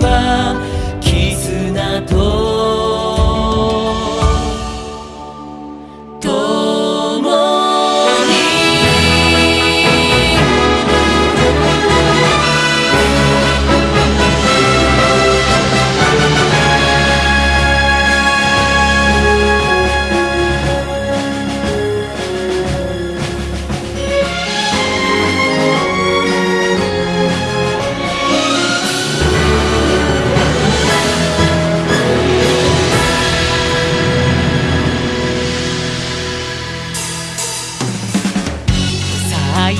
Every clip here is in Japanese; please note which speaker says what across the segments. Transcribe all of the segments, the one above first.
Speaker 1: は絆
Speaker 2: と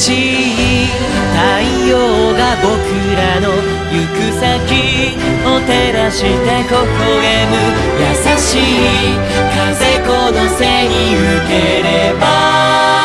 Speaker 2: しい太陽が僕らの行く先を照らして微笑む。優しい風この背に受ければ。